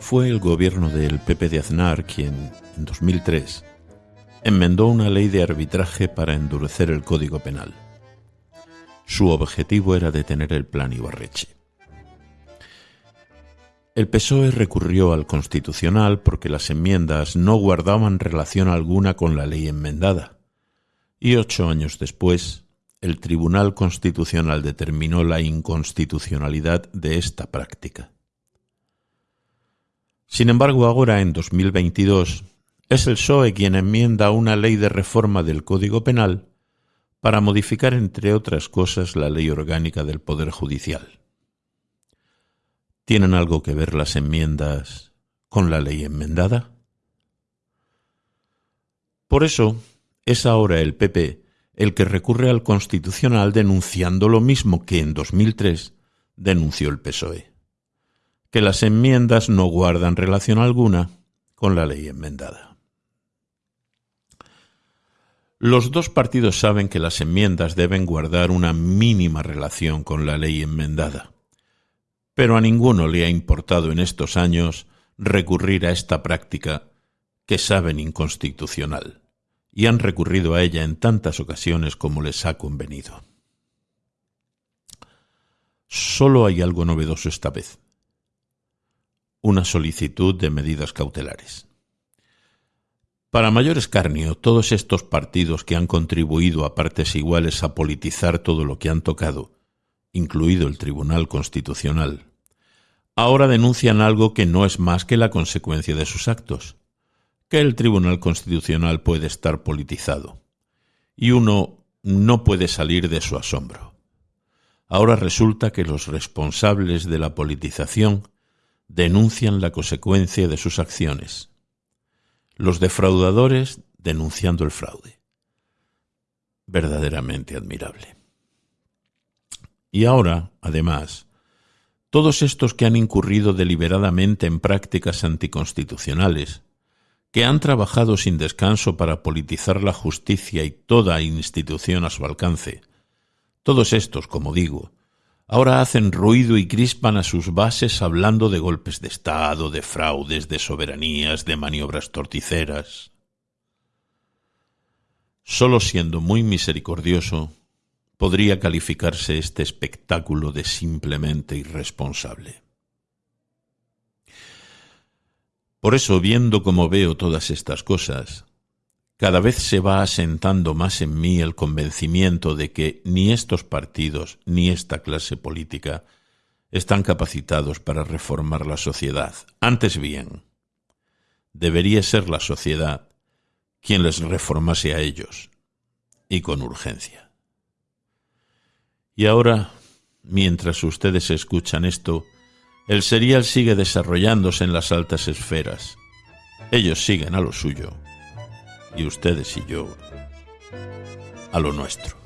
Fue el gobierno del Pepe de Aznar quien, en 2003, enmendó una ley de arbitraje para endurecer el Código Penal. Su objetivo era detener el plan Ibarreche. El PSOE recurrió al Constitucional porque las enmiendas no guardaban relación alguna con la ley enmendada. Y ocho años después, el Tribunal Constitucional determinó la inconstitucionalidad de esta práctica. Sin embargo, ahora, en 2022, es el PSOE quien enmienda una ley de reforma del Código Penal para modificar, entre otras cosas, la ley orgánica del Poder Judicial. ¿Tienen algo que ver las enmiendas con la ley enmendada? Por eso es ahora el PP el que recurre al Constitucional denunciando lo mismo que en 2003 denunció el PSOE, que las enmiendas no guardan relación alguna con la ley enmendada. Los dos partidos saben que las enmiendas deben guardar una mínima relación con la ley enmendada pero a ninguno le ha importado en estos años recurrir a esta práctica que saben inconstitucional, y han recurrido a ella en tantas ocasiones como les ha convenido. Solo hay algo novedoso esta vez. Una solicitud de medidas cautelares. Para mayor escarnio, todos estos partidos que han contribuido a partes iguales a politizar todo lo que han tocado, incluido el Tribunal Constitucional, ahora denuncian algo que no es más que la consecuencia de sus actos, que el Tribunal Constitucional puede estar politizado, y uno no puede salir de su asombro. Ahora resulta que los responsables de la politización denuncian la consecuencia de sus acciones, los defraudadores denunciando el fraude. Verdaderamente admirable. Y ahora, además, todos estos que han incurrido deliberadamente en prácticas anticonstitucionales, que han trabajado sin descanso para politizar la justicia y toda institución a su alcance, todos estos, como digo, ahora hacen ruido y crispan a sus bases hablando de golpes de Estado, de fraudes, de soberanías, de maniobras torticeras. Solo siendo muy misericordioso, podría calificarse este espectáculo de simplemente irresponsable. Por eso, viendo como veo todas estas cosas, cada vez se va asentando más en mí el convencimiento de que ni estos partidos ni esta clase política están capacitados para reformar la sociedad. Antes bien, debería ser la sociedad quien les reformase a ellos, y con urgencia. Y ahora, mientras ustedes escuchan esto, el serial sigue desarrollándose en las altas esferas. Ellos siguen a lo suyo y ustedes y yo a lo nuestro.